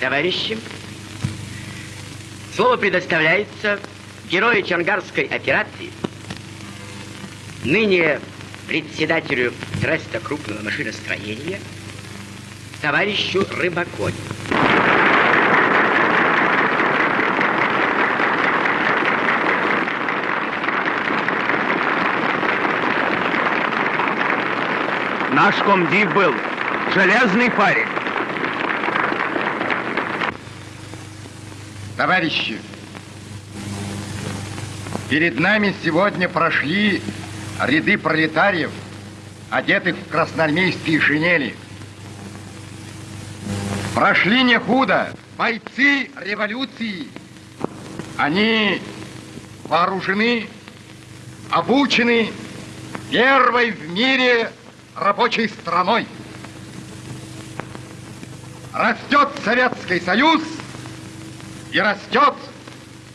Товарищи, слово предоставляется герою Чангарской операции, ныне председателю треста крупного машиностроения, товарищу Рыбакове. Наш комдив был железный парень. Товарищи, перед нами сегодня прошли ряды пролетариев, одетых в красноармейские шинели. Прошли не худо бойцы революции. Они вооружены, обучены первой в мире рабочей страной. Растет Советский Союз и растет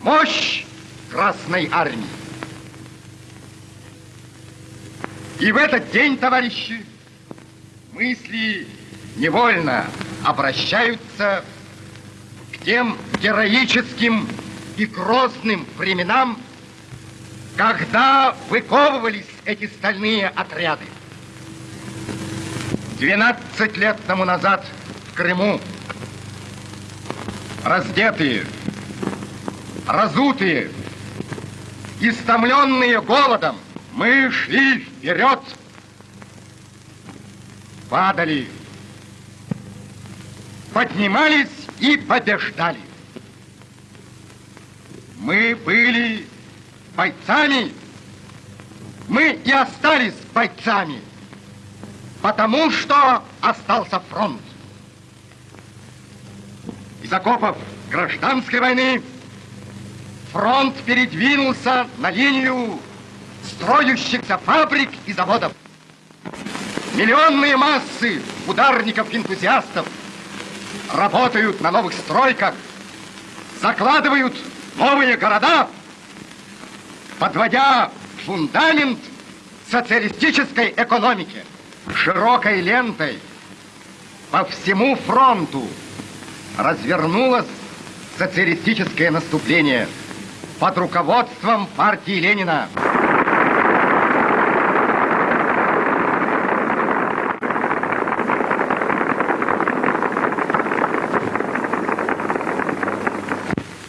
мощь Красной Армии. И в этот день, товарищи, мысли невольно обращаются к тем героическим и грозным временам, когда выковывались эти стальные отряды. 12 лет тому назад в Крыму раздетые, разутые, истомленные голодом, мы шли вперед, падали, поднимались и побеждали. Мы были бойцами, мы и остались бойцами потому что остался фронт. Из окопов гражданской войны фронт передвинулся на линию строящихся фабрик и заводов. Миллионные массы ударников-энтузиастов работают на новых стройках, закладывают новые города, подводя фундамент социалистической экономики широкой лентой по всему фронту развернулось социалистическое наступление под руководством партии Ленина.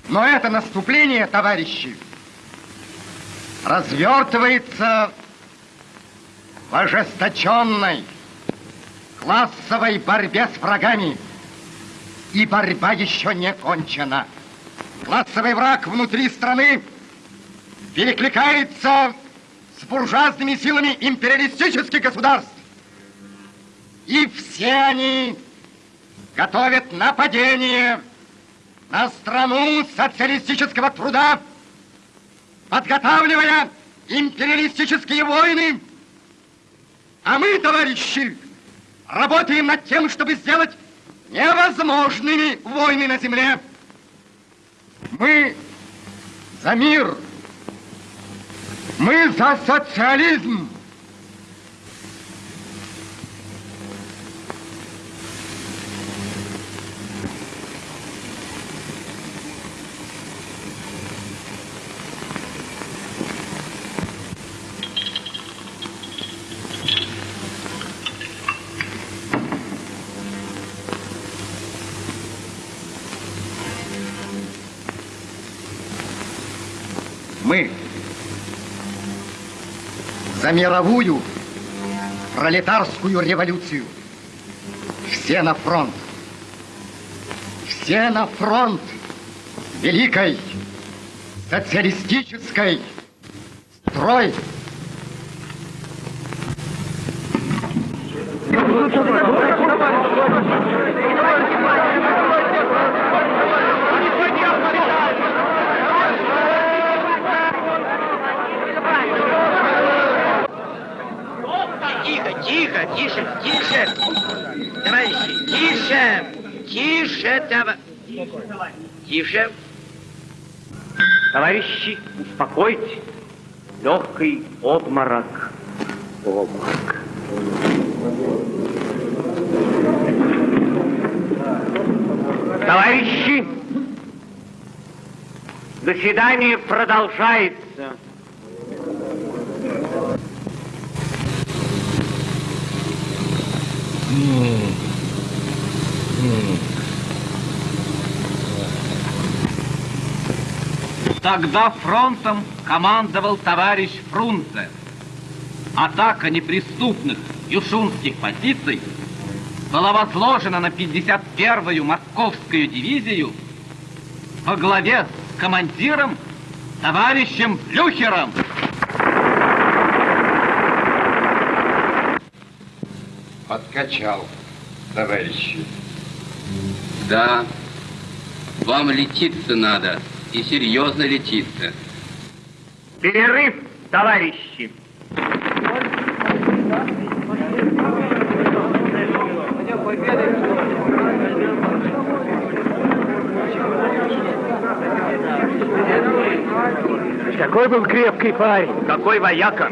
Но это наступление, товарищи, развертывается в ожесточенной классовой борьбе с врагами. И борьба еще не кончена. Классовый враг внутри страны перекликается с буржуазными силами империалистических государств. И все они готовят нападение на страну социалистического труда, подготавливая империалистические войны а мы, товарищи, работаем над тем, чтобы сделать невозможными войны на земле. Мы за мир. Мы за социализм. За мировую пролетарскую революцию. Все на фронт. Все на фронт великой социалистической строй. Тихо, тихо, тише, тише. Товарищи, тише, тише, товарищи. Тише. Товарищи, успокойтесь. Легкий обморок. Обморок. Товарищи, заседание продолжается. Тогда фронтом командовал товарищ Фрунзе. Атака неприступных юшунских позиций была возложена на 51-ю московскую дивизию во главе с командиром товарищем Блюхером. Подкачал, товарищи. Да, вам летиться надо, и серьезно летиться. Перерыв, товарищи. Какой был крепкий парень, какой вояка.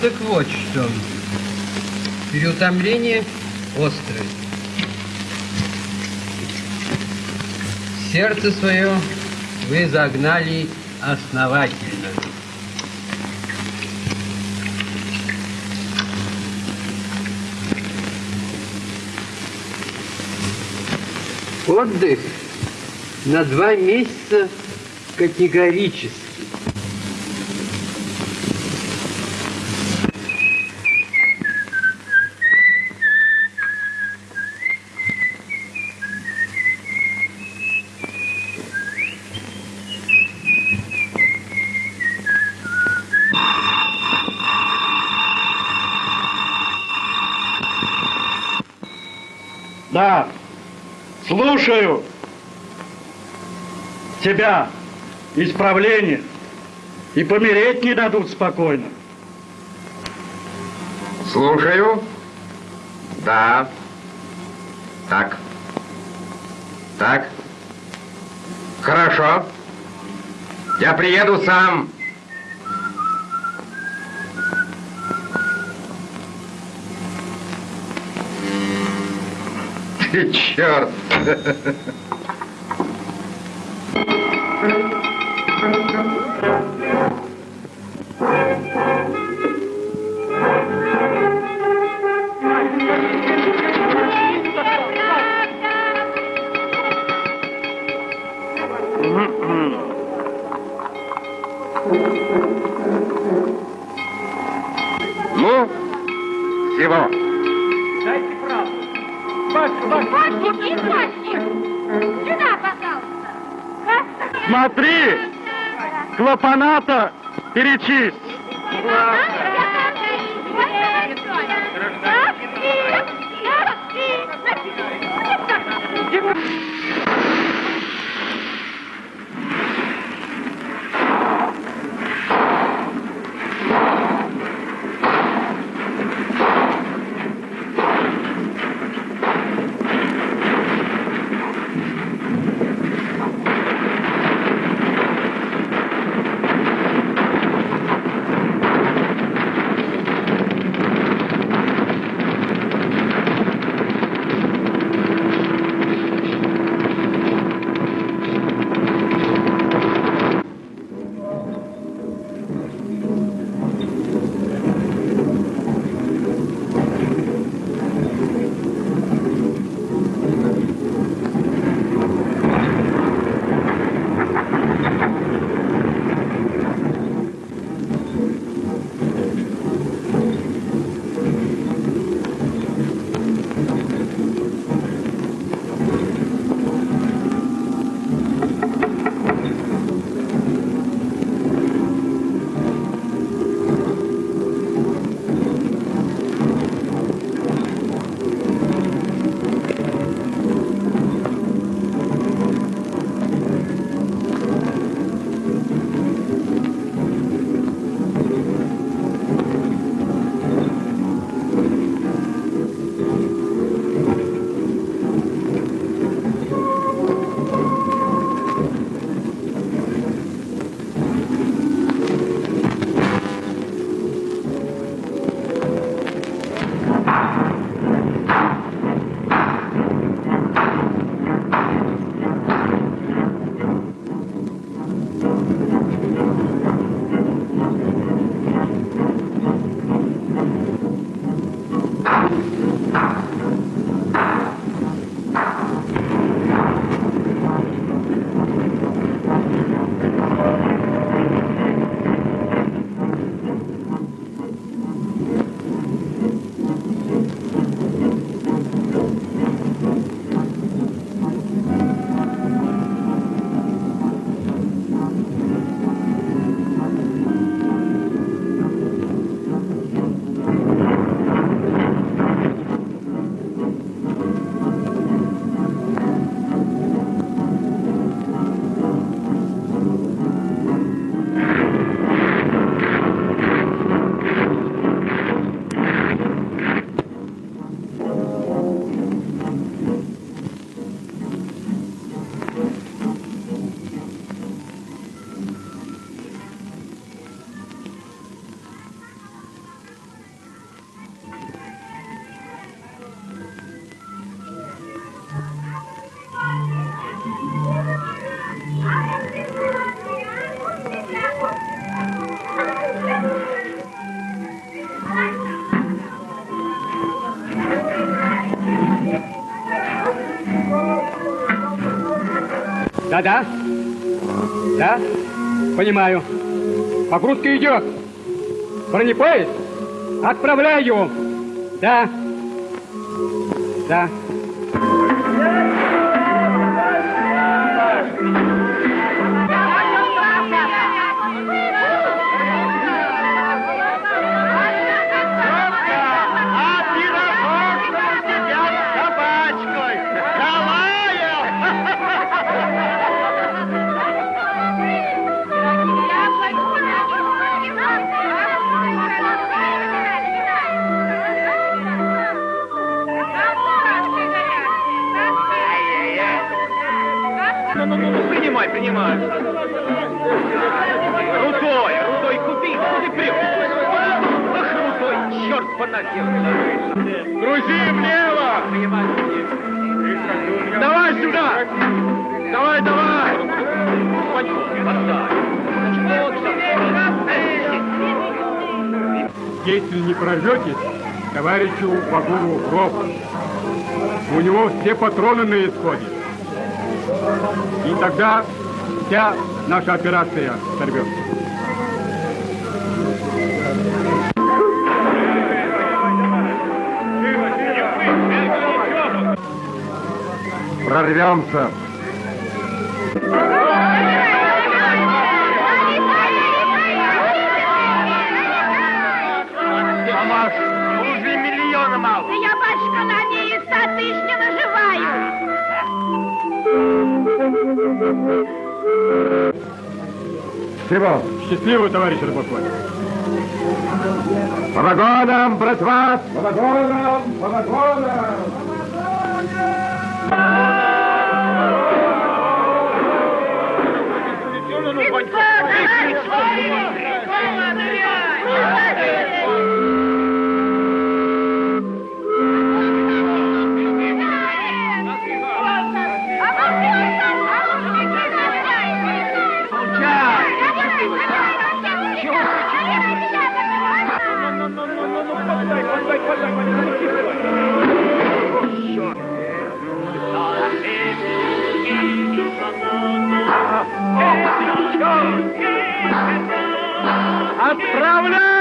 Так вот что. Переутомление острое. Сердце свое вы загнали основательно. Отдых на два месяца категорически. Да, слушаю тебя, исправление, и помереть не дадут спокойно. Слушаю. Да. Так. Так. Хорошо. Я приеду сам. Ты черт. Ну, всего. Мальчик, мальчик, сюда, пожалуйста. Смотри! Клапаната перечисть! Да-да. Да? Понимаю. Погрузка идет. Бронепоезд? Отправляю. Да. Да. товарищу Багуру гроб. У него все патроны на исходе. И тогда вся наша операция сорвется. Прорвемся! всего. Счастливо, товарищ Рыбаков. Помогонам, братва! Помогонам, помогонам! Помогонам! Отправляй!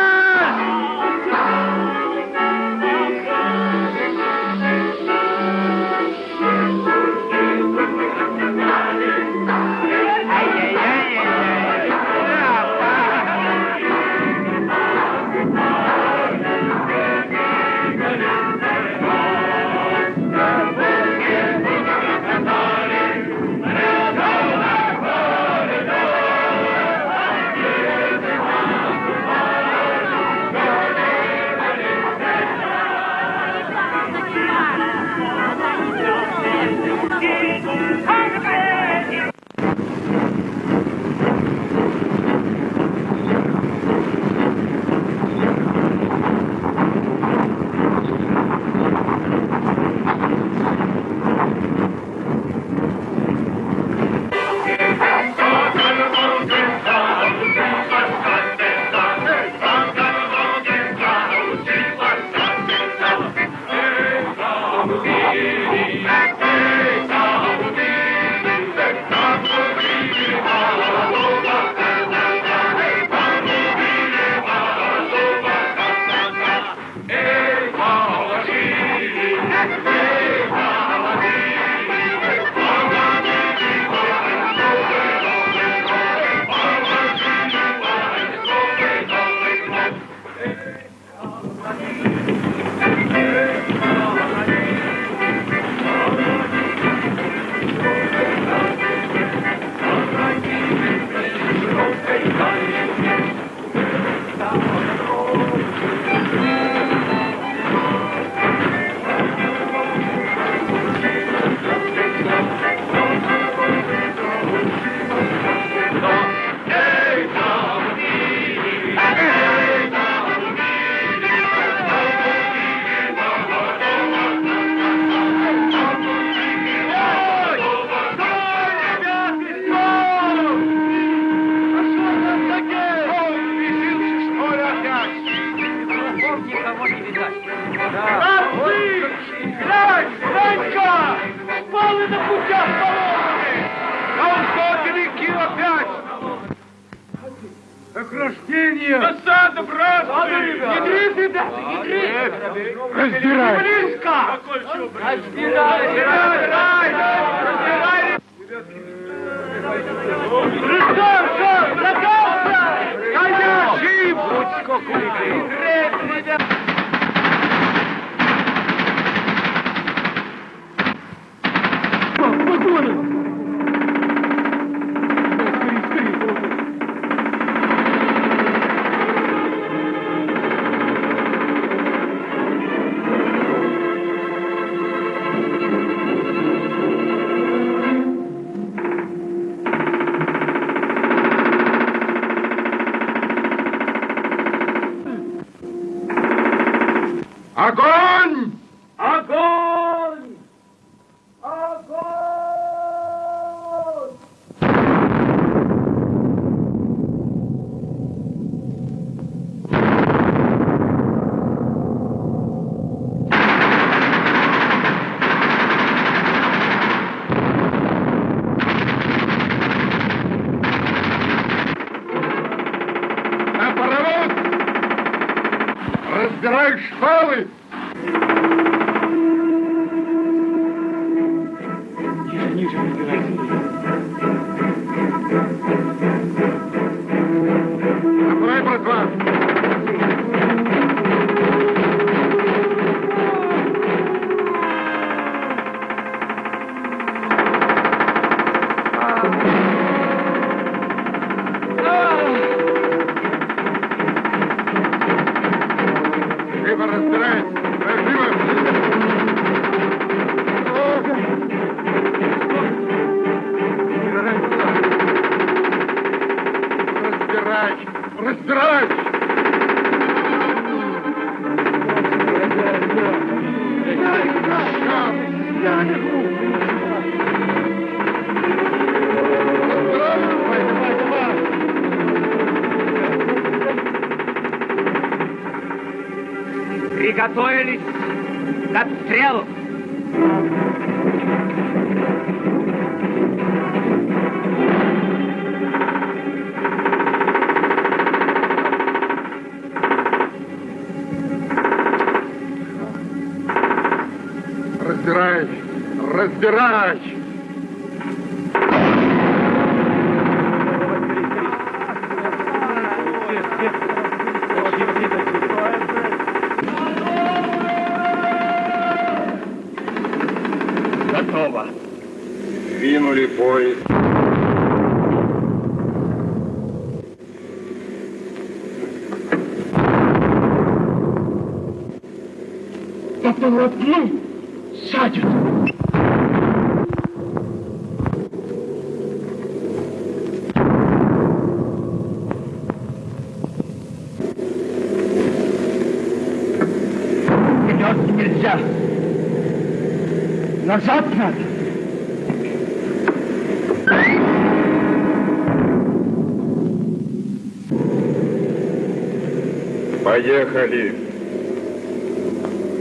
Поехали!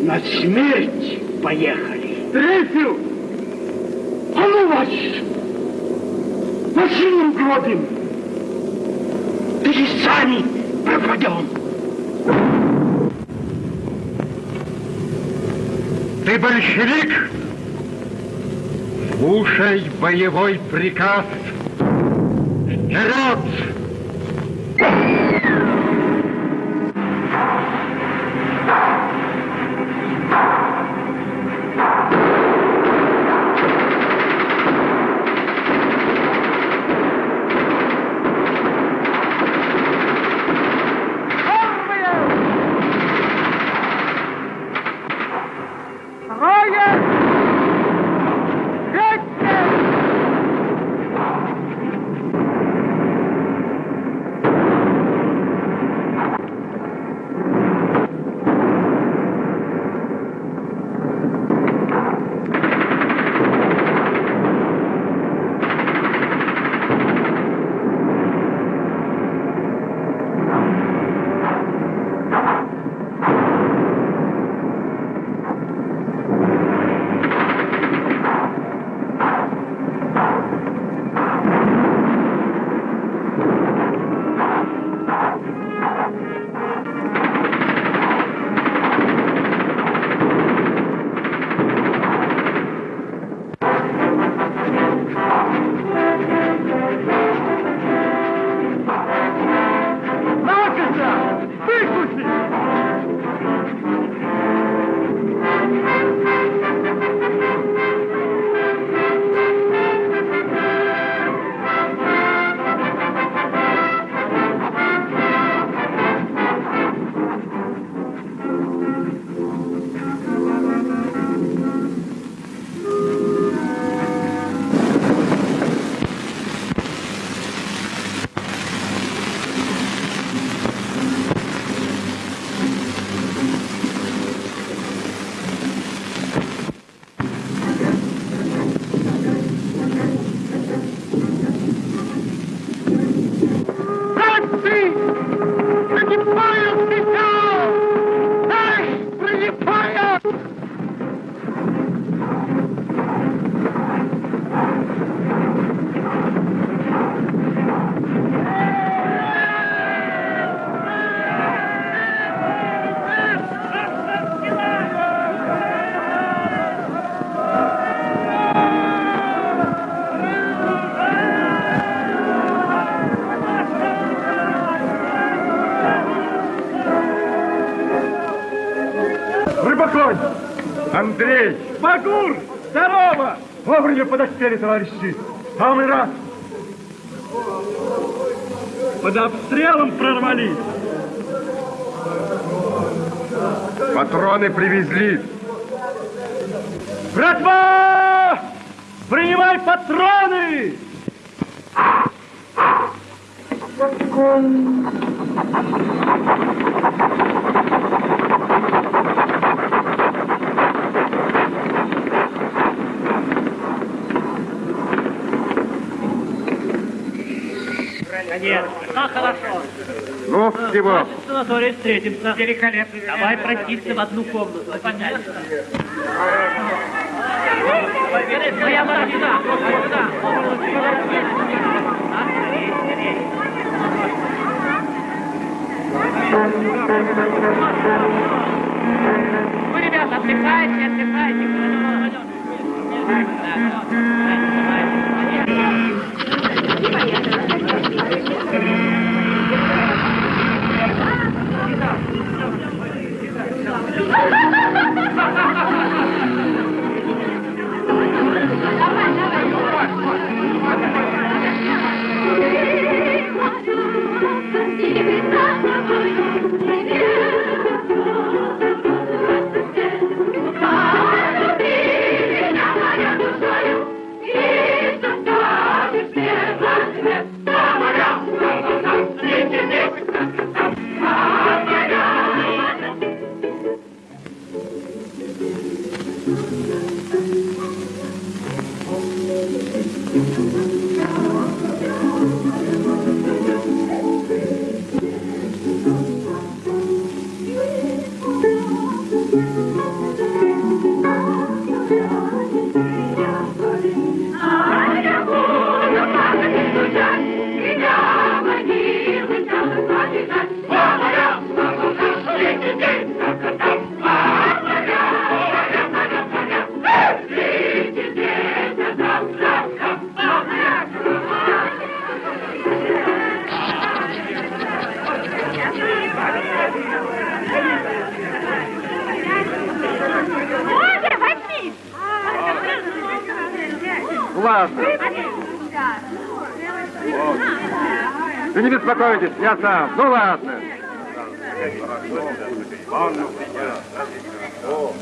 На смерть поехали. Третью! А ну вас! Машину гробим! Или сами пропадем! Ты большевик? Слушай боевой приказ. Вперед! Багур, здорово! Вовремя подоспели, товарищи! Самый раз! Под обстрелом прорвались. Патроны привезли. Братва! Принимай патроны! Ну, хорошо. Ну, всего. В санатории встретимся. Великолепно. Давай прокатиться в одну комнату. Понятно. Моя машина. Вы, ребята, отдыхайте, отдыхайте. Боже, хотятся. Ну ладно. О,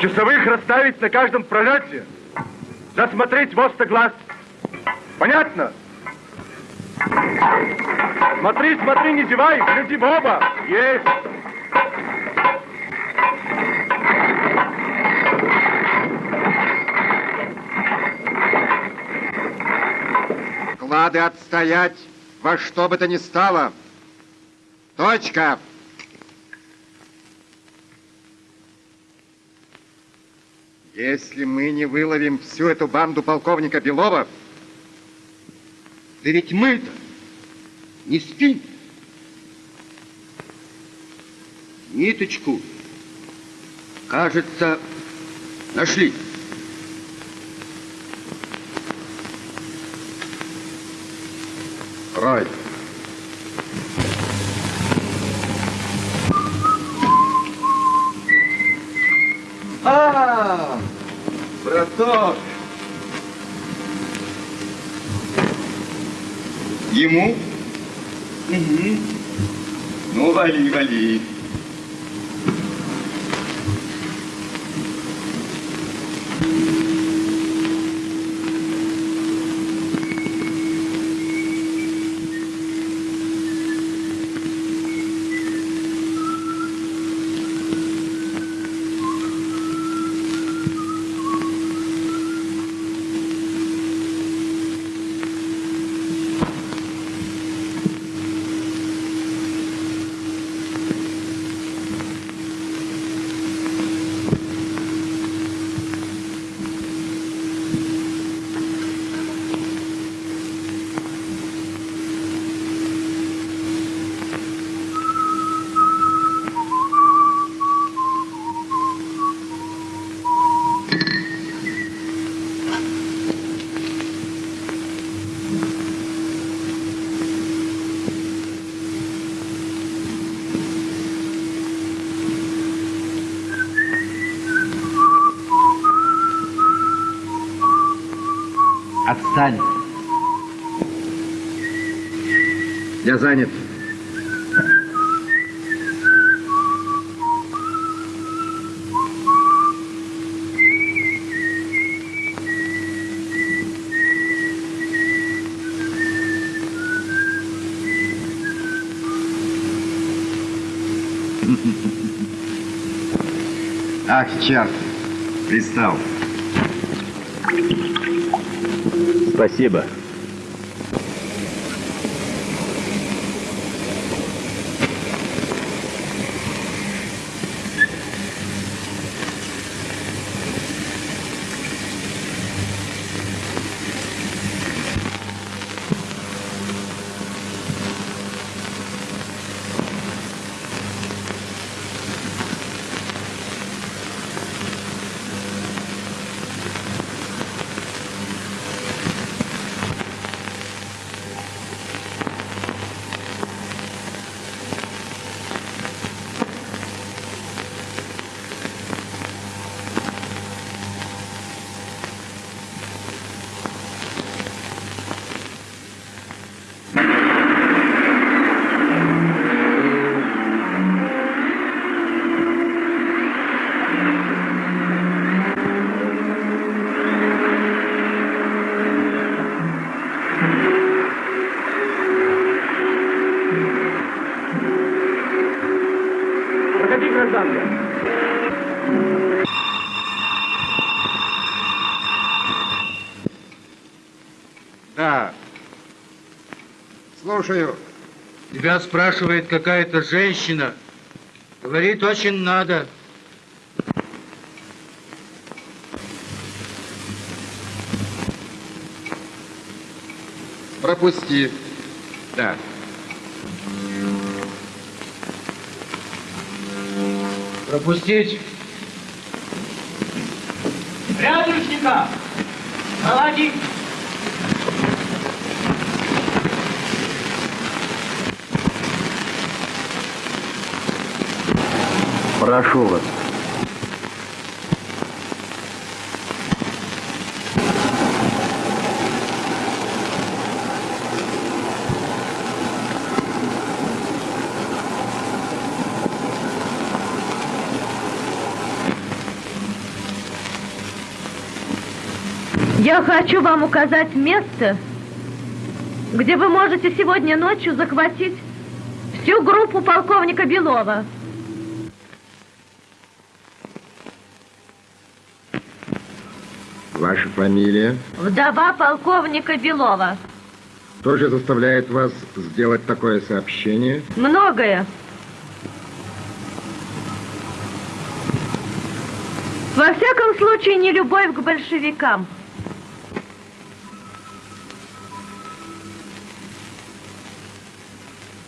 Часовых расставить на каждом пролете. Засмотреть в глаз. Понятно? Смотри, смотри, не зевай, гляди в оба. Есть. Клады отстоять во что бы то ни стало. Точка. Если мы не выловим всю эту банду полковника Белова, да ведь мы-то не спим. Ниточку, кажется, нашли. Рой. А, браток. Ему? Угу. Ну, вали, вали. Отстань. Я занят. Ах, черт, пристал. Спасибо. Слушаю. Тебя спрашивает какая-то женщина. Говорит, очень надо. Пропусти. Да. Пропустить. Рядышника! Проводи! Прошу вас. Я хочу вам указать место, где вы можете сегодня ночью захватить всю группу полковника Белова. Ваша фамилия? Вдова полковника Белова. Что же заставляет вас сделать такое сообщение? Многое. Во всяком случае, не любовь к большевикам.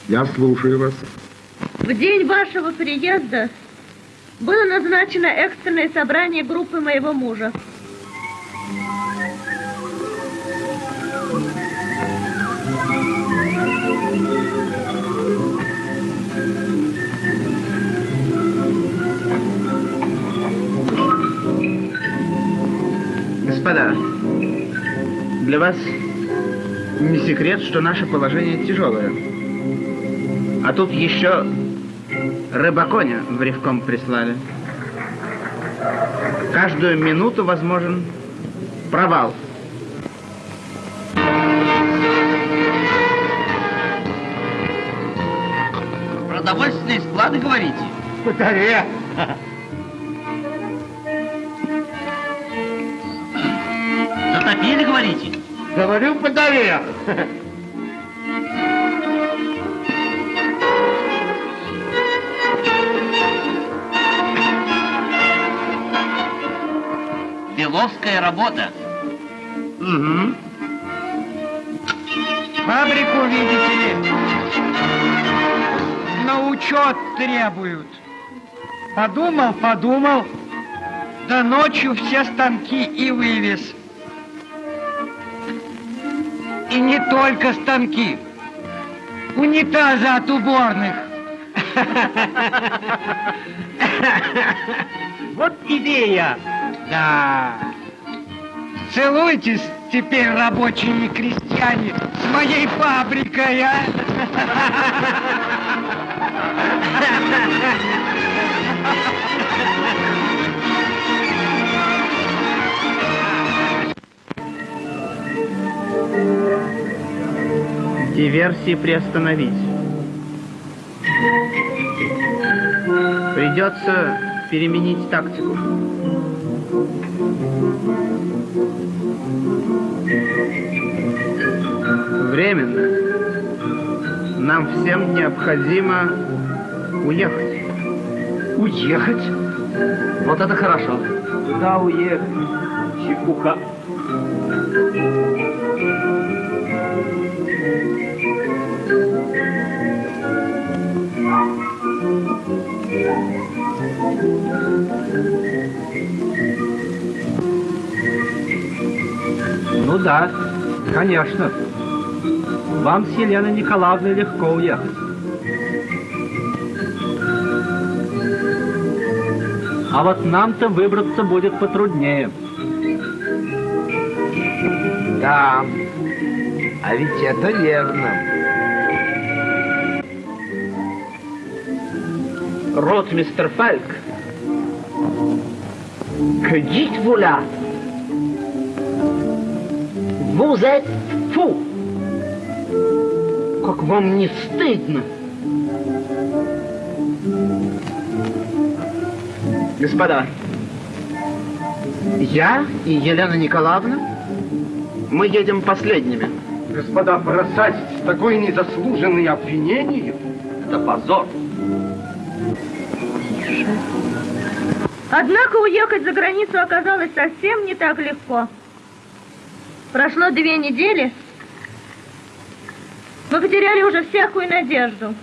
Я слушаю вас. В день вашего приезда было назначено экстренное собрание группы моего мужа. Господа, для вас не секрет, что наше положение тяжелое. А тут еще рыбаконя в ревком прислали. Каждую минуту возможен провал. Продовольственные склады, говорите? Батарея! Говорю, батарея! Беловская работа. Угу. Фабрику, видите ли, на учет требуют. Подумал, подумал, да ночью все станки и вывез. И не только станки, унитазы от уборных. Вот идея. Да. Целуйтесь теперь, рабочие и крестьяне, с моей фабрикой, а? Диверсии приостановить. Придется переменить тактику. Временно. Нам всем необходимо уехать. Уехать? Вот это хорошо. Куда уехать? Чепуха. Ну да, конечно. Вам с Еленой Николаевной легко уехать. А вот нам-то выбраться будет потруднее. Да, а ведь это верно. Ротмистер Фальк, que dites-vous là Vous êtes fou! Как вам не стыдно? Господа, я и Елена Николаевна, мы едем последними. Господа, бросать такое незаслуженное обвинение? Это позор. Однако уехать за границу оказалось совсем не так легко. Прошло две недели. Мы потеряли уже всякую надежду.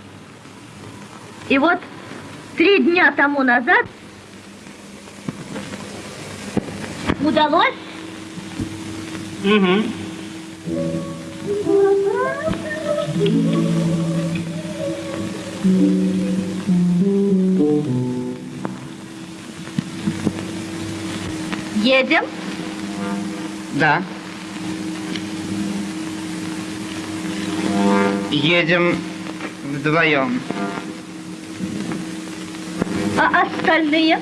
И вот три дня тому назад удалось Угу. едем. Да. Едем вдвоем. А остальные?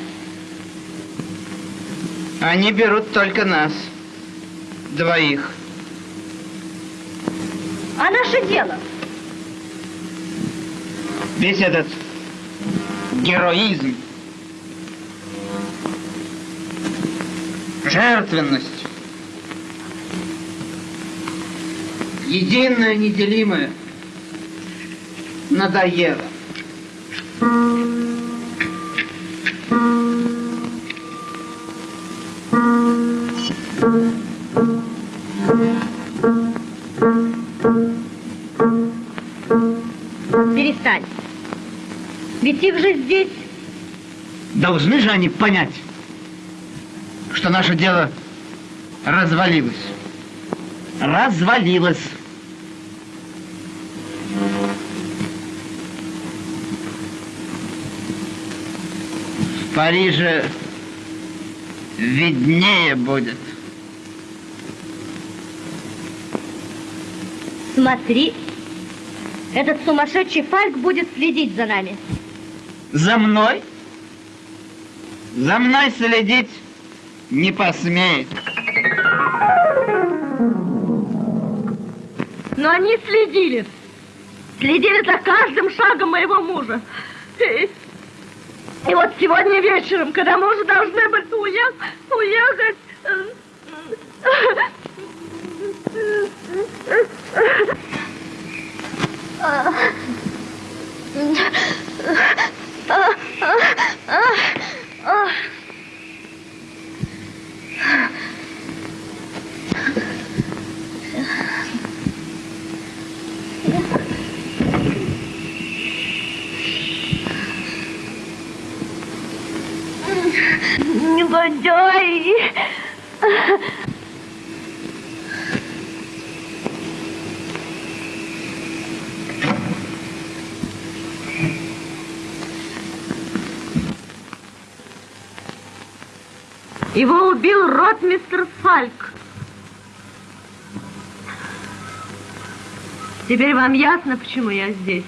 Они берут только нас. двоих. А наше дело? Весь этот героизм, жертвенность, единое, неделимое, надоело. Перестань. Ведь их же здесь... Должны же они понять, что наше дело развалилось. Развалилось. Париже виднее будет. Смотри, этот сумасшедший Фальк будет следить за нами. За мной? За мной следить не посмеет. Но они следили. Следили за каждым шагом моего мужа. И, и вот сегодня вечером, когда мы уже должны были уех, уехать... Негодяй! Его убил ротмистр Фальк. Теперь вам ясно, почему я здесь?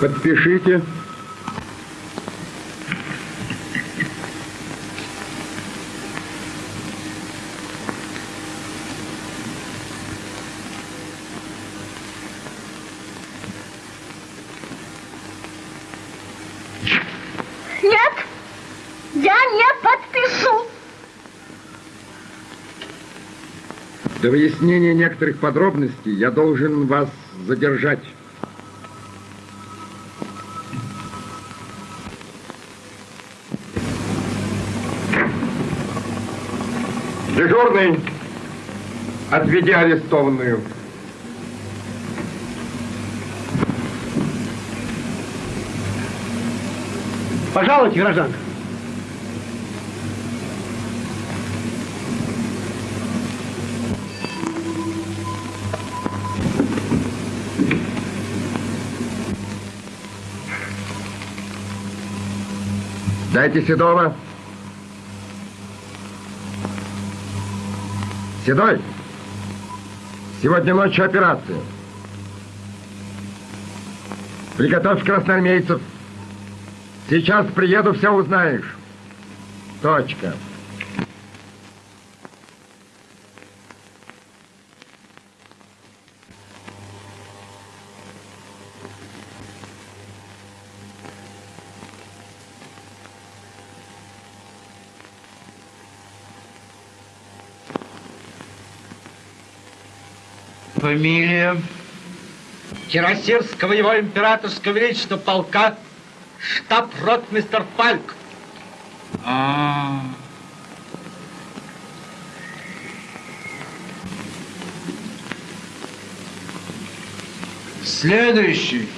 Подпишите. Нет, я не подпишу. До выяснения некоторых подробностей я должен вас задержать. Дежурный, отведи арестованную. Пожалуйте, гражданка. Дайте Седова. Седой, сегодня ночью операция. Приготовь красноармейцев. Сейчас приеду, все узнаешь. Точка. Фамилия Кирасирского его императорского величества полка штаб-ротмистер Фальк. А, Следующий.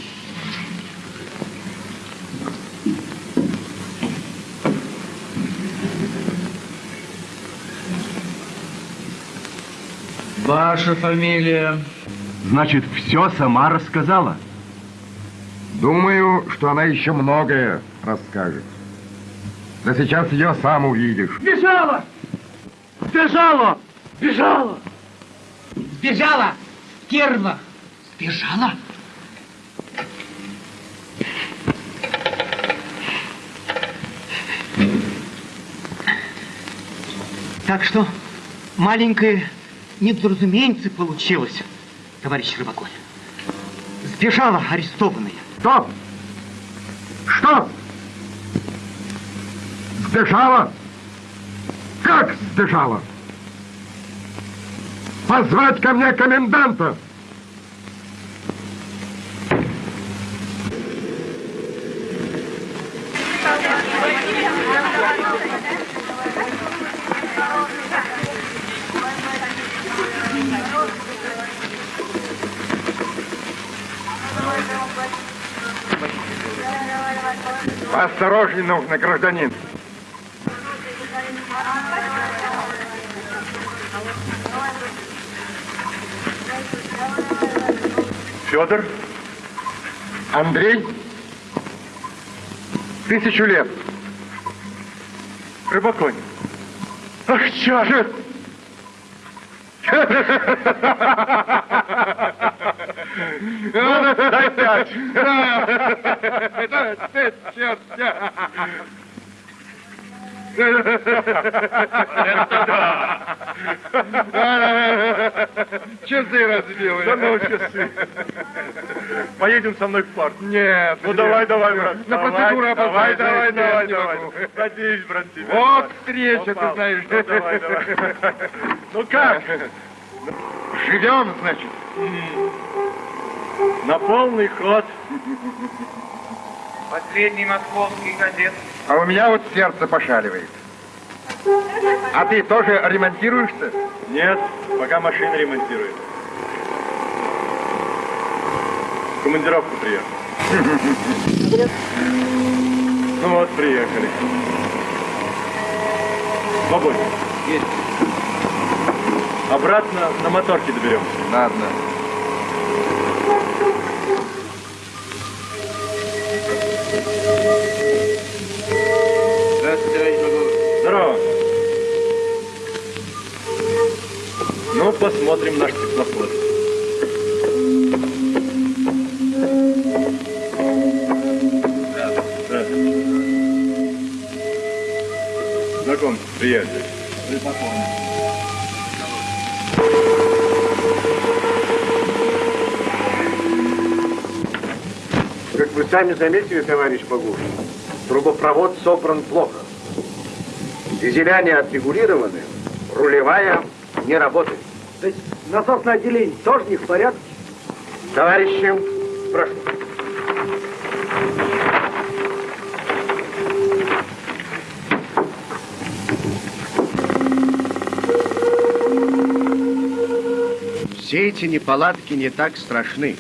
Ваша фамилия? Значит, все сама рассказала? Думаю, что она еще многое расскажет. Да сейчас ее сам увидишь. Бежала! бежала, Бежала! Сбежала! Стерва! Сбежала? Так что, маленькая недоразумение получилось, товарищ Рыбаков. Сбежала арестованная. Стоп! Что? Сбежала? Как сбежала? Позвать ко мне коменданта! Осторожней нужно, гражданин. Федор? Андрей? Тысячу лет. Рыбаконь. Ах, чё же! Ну, дай пять. Черт, Часы разбил. Да ну, часы. Поедем со мной в парк. Нет. Ну, давай, давай, брат. На процедуру Давай, давай, опоздать. давай, не давай. могу. Надеюсь, брат, тебя. Вот встреча, ты знаешь. Ну, давай, давай. Ну как? Живем, значит. На полный ход. Последний московский газет. А у меня вот сердце пошаливает. А ты тоже ремонтируешься? Нет, пока машина ремонтирует. В командировку приехал. Ну вот, приехали. Свободен. Есть. Обратно на моторке доберемся. Ладно. Товарищ Багулов. Здорово. Ну, посмотрим наш теплоход. Знаком, приятель. Как вы сами заметили, товарищ Богуш, трубопровод собран плохо. Дизеля не отрегулированы, рулевая не работает. То есть насосное отделение тоже не в порядке? Товарищи, прошу. Все эти неполадки не так страшны.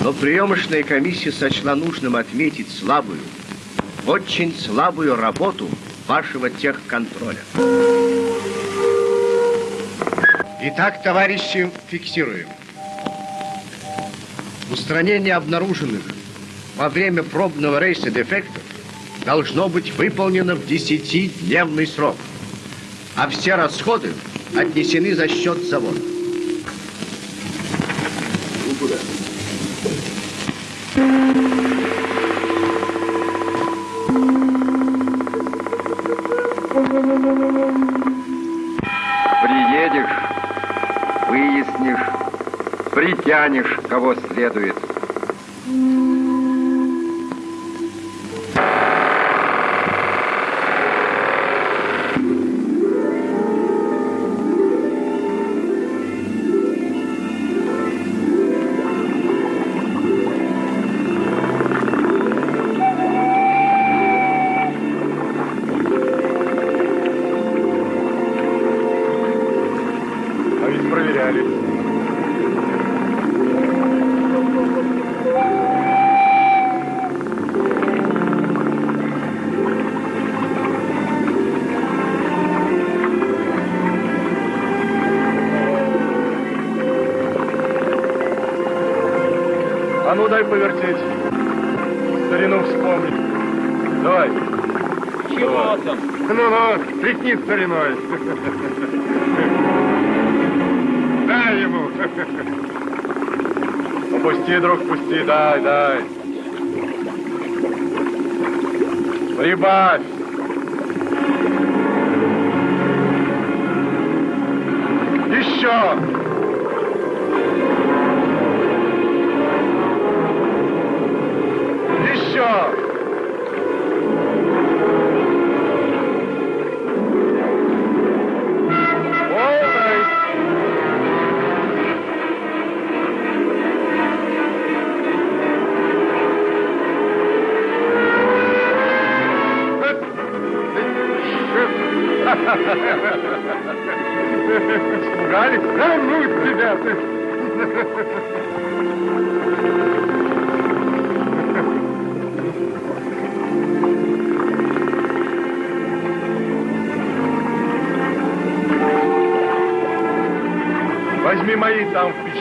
Но приемочная комиссия сочла нужным отметить слабую, очень слабую работу вашего техконтроля. Итак, товарищи, фиксируем. Устранение обнаруженных во время пробного рейса дефектов должно быть выполнено в 10-дневный срок, а все расходы отнесены за счет завода. Притянешь, кого следует. Тряхни стариной. Дай ему. Опусти, друг, пусти, дай, дай. Прибавь.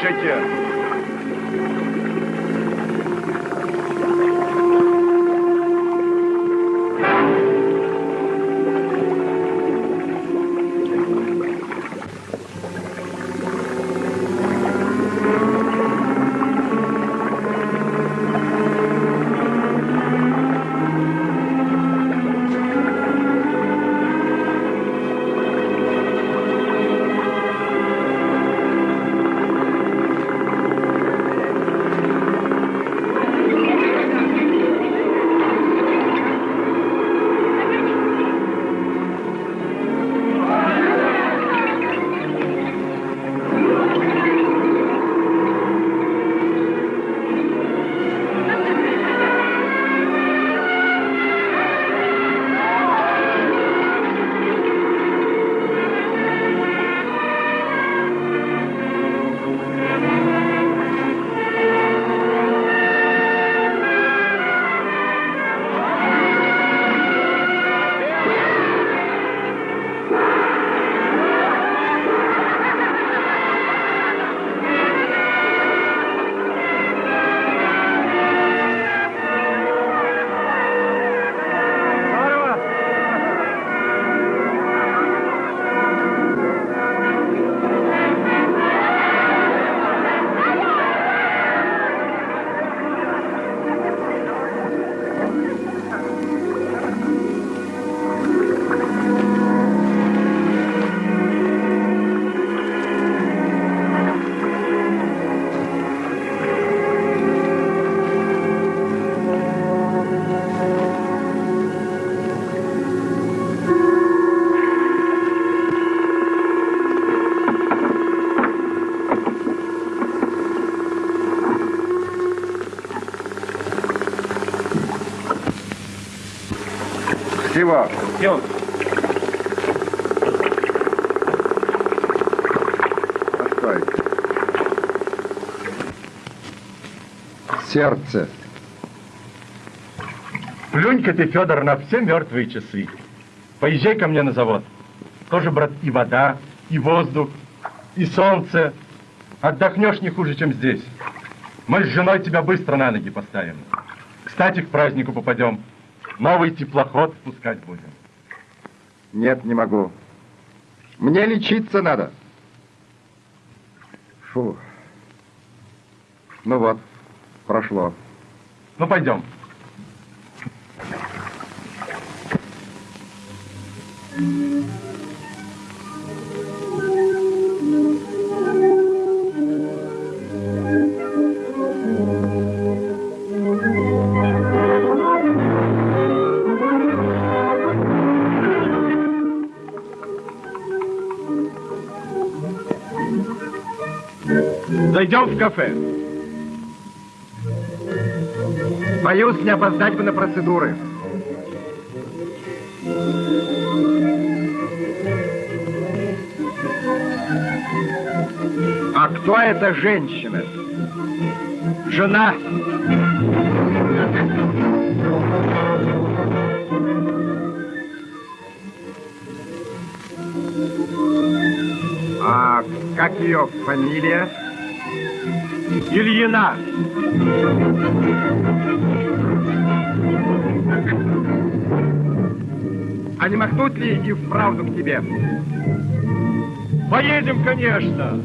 Chrétien. Всего. Идем. Постой. Сердце. Плюнь-ка ты, Федор, на все мертвые часы. Поезжай ко мне на завод. Тоже, брат, и вода, и воздух, и солнце. Отдохнешь не хуже, чем здесь. Мы с женой тебя быстро на ноги поставим. Кстати, к празднику попадем. Новый теплоход спускать будем. Нет, не могу. Мне лечиться надо. Фу. Ну вот, прошло. Ну, пойдем. Кафе. Боюсь, не опоздать бы на процедуры. А кто эта женщина? Жена. А как ее фамилия? Ильина. А не махнут ли и вправду к тебе? Поедем, конечно.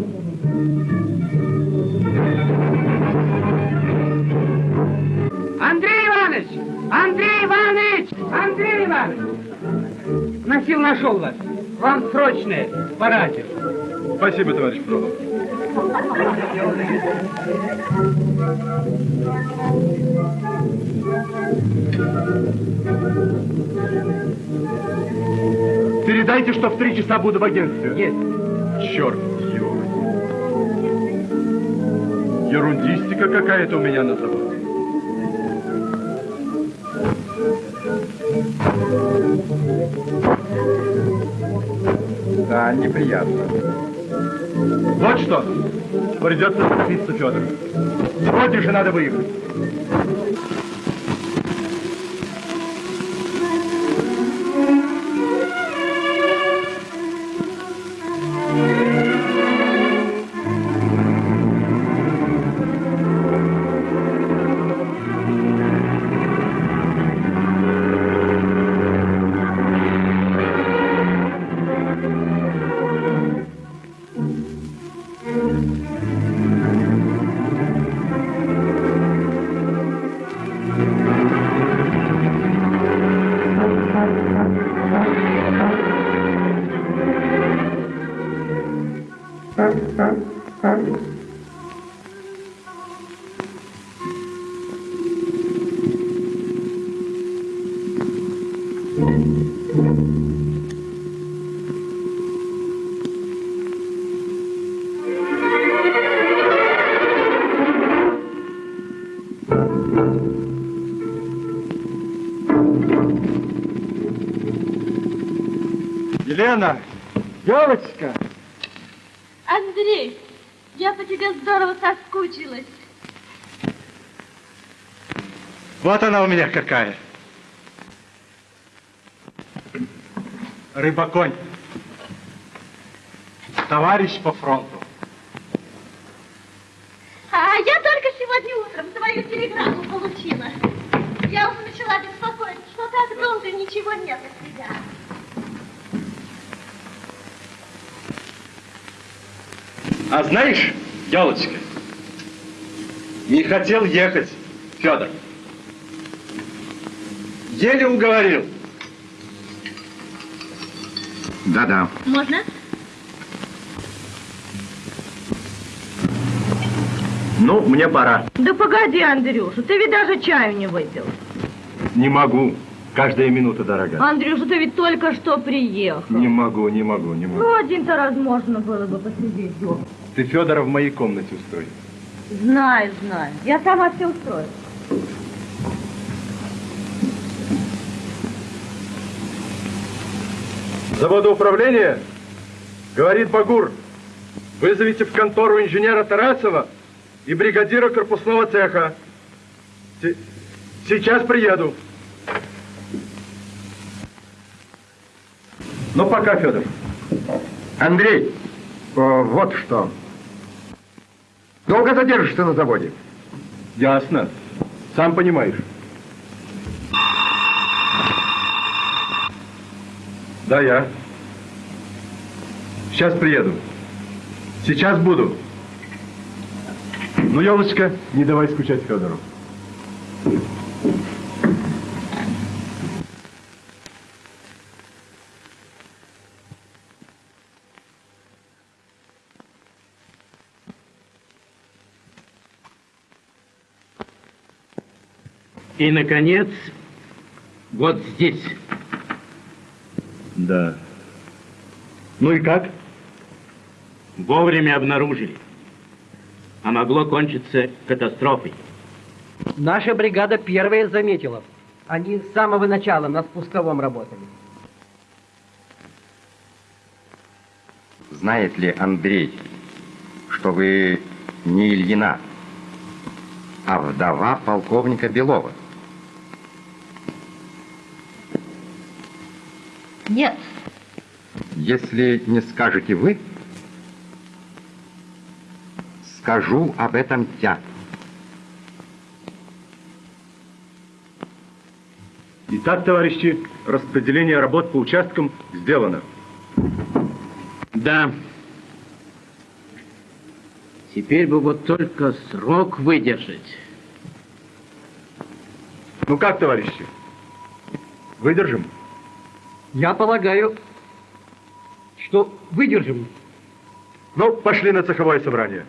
Андрей Иванович! Андрей Иванович! Андрей Иванович! Носил нашел вас. Вам срочное, по. Спасибо, товарищ Фролов. Передайте, что в три часа буду в агентстве. Есть. Черт, ё. Ерундистика какая-то у меня на заводе. Да, неприятно. Вот что, придется торопиться, Федор. Сегодня же надо выехать. Елена, девочка, Андрей, я по тебе здорово соскучилась. вот она у меня какая. Рыбаконь. Товарищ по фронту. А я только сегодня утром твою телеграмму получила. Я уже начала беспокоиться, что так долго ничего нет от тебя. А знаешь, елочка, не хотел ехать Федор. Еле уговорил. Да-да. Можно? Ну, мне пора. Да погоди, Андрюша, ты ведь даже чаю не выпил. Не могу. Каждая минута дорога. Андрюша, ты ведь только что приехал. Не могу, не могу, не могу. Ну, один-то раз можно было бы посидеть дома. Ты Федора в моей комнате устрой. Знаю, знаю. Я сама все устрою. Заводоуправление? Говорит Багур. Вызовите в контору инженера Тарасова и бригадира корпусного цеха. Се- Сейчас приеду. Ну, пока, Федор. Андрей, о, вот что. Долго задержишься на заводе? Ясно. Сам понимаешь. Да, я. Сейчас приеду. Сейчас буду. Ну, елочка, не давай скучать Федору. И, наконец, вот здесь. Да. Ну и как? Вовремя обнаружили. А могло кончиться катастрофой. Наша бригада первая заметила. Они с самого начала на спусковом работали. Знает ли Андрей, что вы не Ильина, а вдова полковника Белова? Нет. Если не скажете вы, скажу об этом я. Итак, товарищи, распределение работ по участкам сделано. Да. Теперь бы вот только срок выдержать. Ну как, товарищи? Выдержим? Я полагаю, что выдержим. Ну, пошли на цеховое собрание.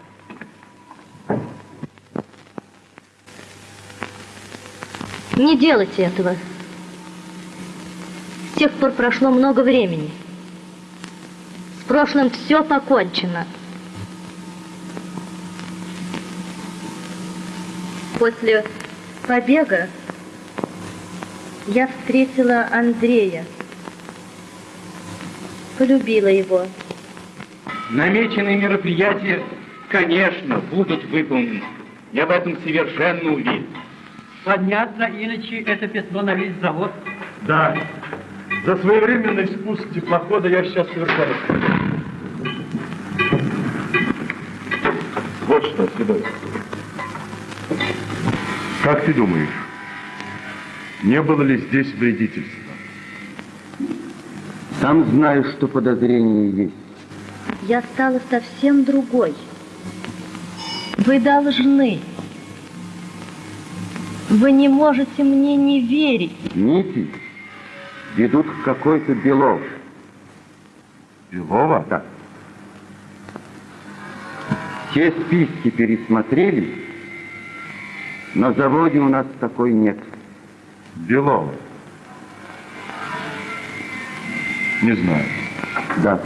Не делайте этого. С тех пор прошло много времени. С прошлым все покончено. После побега я встретила Андрея. Полюбила его. Намеченные мероприятия, конечно, будут выполнены. Я в этом совершенно уверен. Понятно, иначе это пятно на весь завод. Да. За своевременный спуск теплохода я сейчас совершаю. Вот что, Седой. Как ты думаешь, не было ли здесь вредительства? Сам знаю, что подозрение есть. Я стала совсем другой. Вы должны. Вы не можете мне не верить. Нити ведут к какой-то Белов. Белова? Да. Все списки пересмотрели, на заводе у нас такой нет. Белова? Не знаю. Да.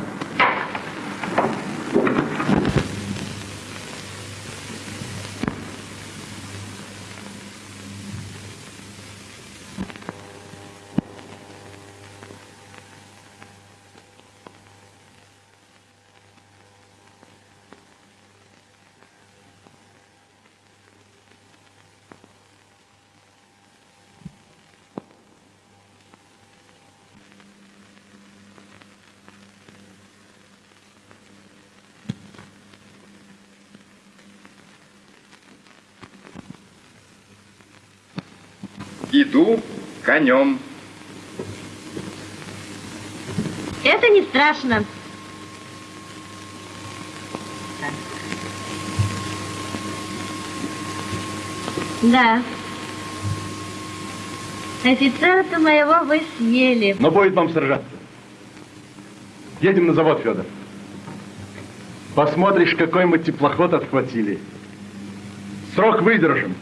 Иду конем. Это не страшно. Да. Офицера-то моего вы съели. Но будет вам сражаться. Едем на завод, Федор. Посмотришь, какой мы теплоход отхватили. Срок выдержим.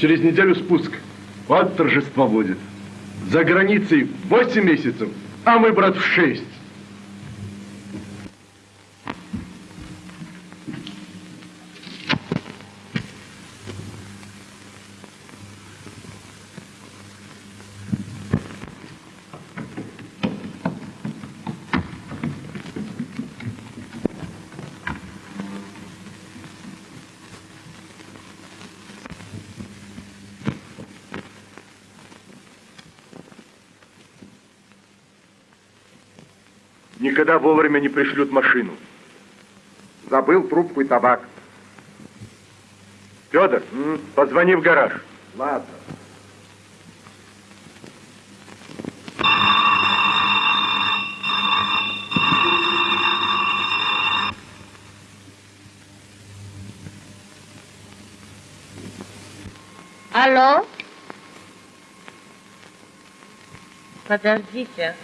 Через неделю спуск. Вот торжество будет. За границей 8 месяцев, а мы, брат, в 6. Никогда вовремя не пришлют машину. Забыл трубку и табак. Федор, позвони в гараж. Ладно. Алло? Подождите.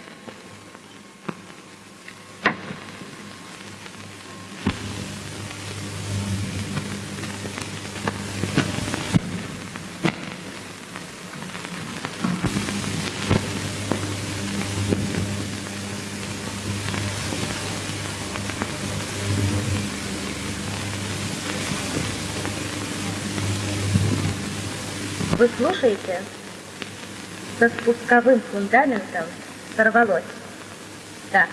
Вы слушаете? Со спусковым фундаментом сорвалось. Да.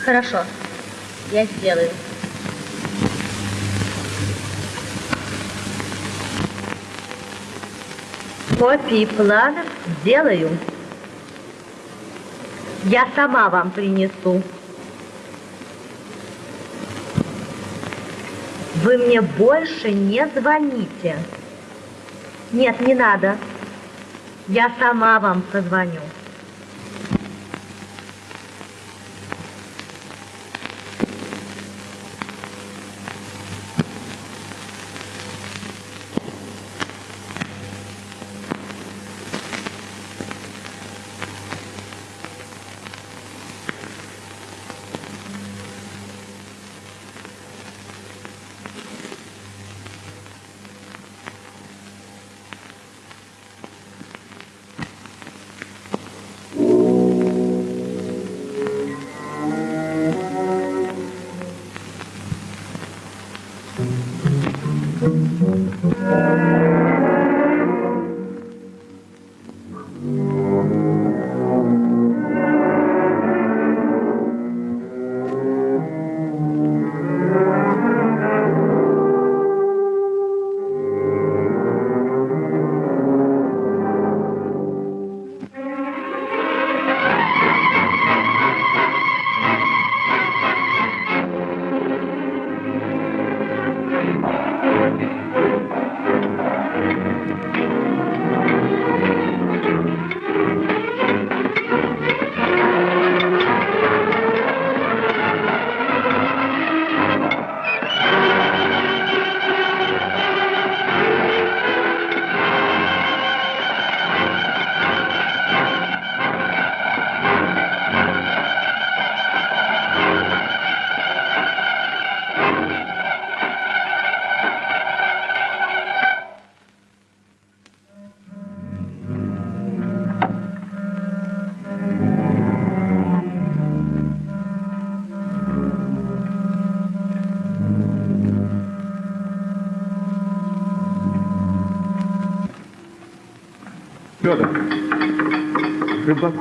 Хорошо. Я сделаю. Копии планов сделаю. Я сама вам принесу. Вы мне больше не звоните. Нет, не надо. Я сама вам позвоню.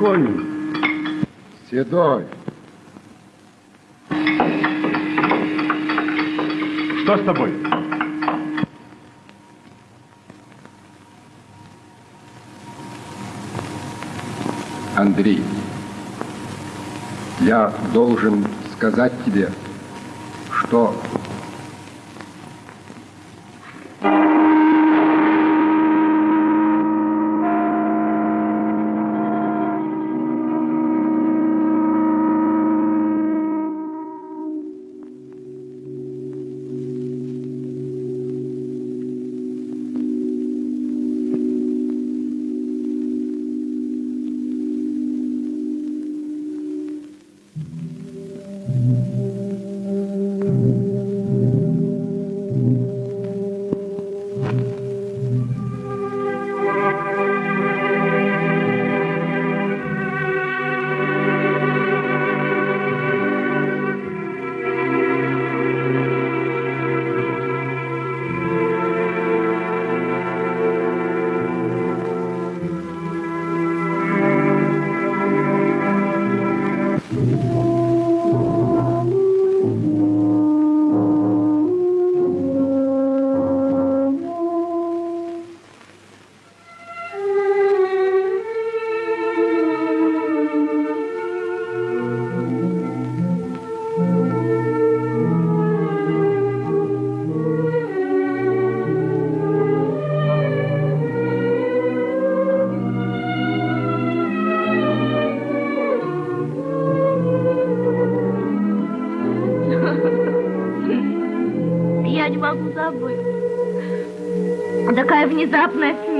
Рыбаконь. Седой. Что с тобой? Андрей, я должен сказать тебе, что is uplifted.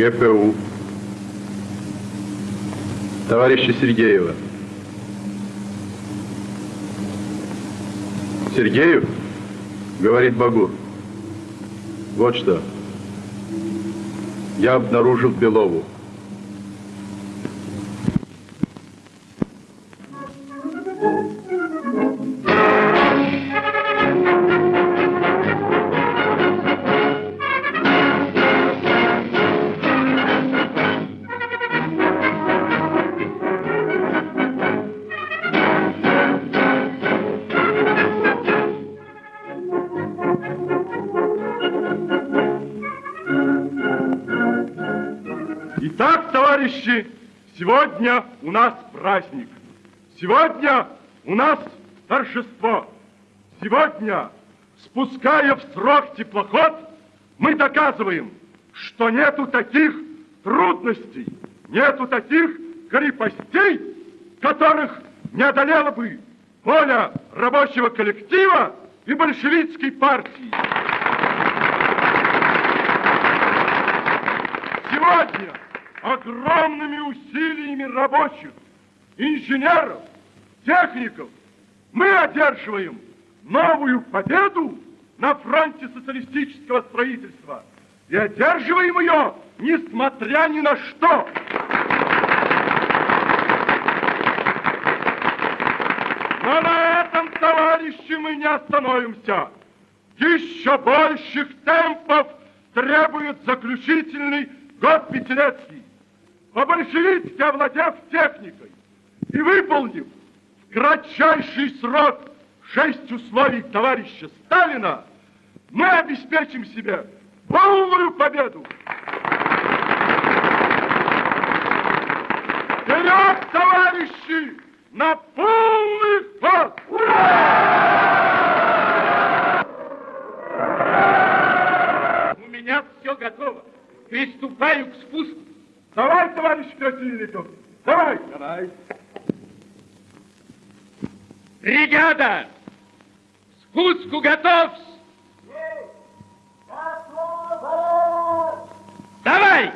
ГПУ. Товарища Сергеева. Сергеев, говорит Багур, вот что. Я обнаружил Белову. Сегодня, спуская в срок теплоход, мы доказываем, что нету таких трудностей, нету таких крепостей, которых не одолела бы воля рабочего коллектива и большевистской партии. Сегодня огромными усилиями рабочих, инженеров, техников мы одерживаем новую победу на фронте социалистического строительства. И одерживаем ее, несмотря ни на что. Но на этом, товарищи, мы не остановимся. Еще больших темпов требует заключительный год пятилетний. По-большевистски овладев техникой и выполнив в кратчайший срок шесть условий товарища Сталина, мы обеспечим себе полную победу. Вперед, товарищи, на полный ход! У меня все готово. Приступаю к спуску. Давай, товарищ Красильников, давай. Давай. Бригада! К пуску готов! Давай!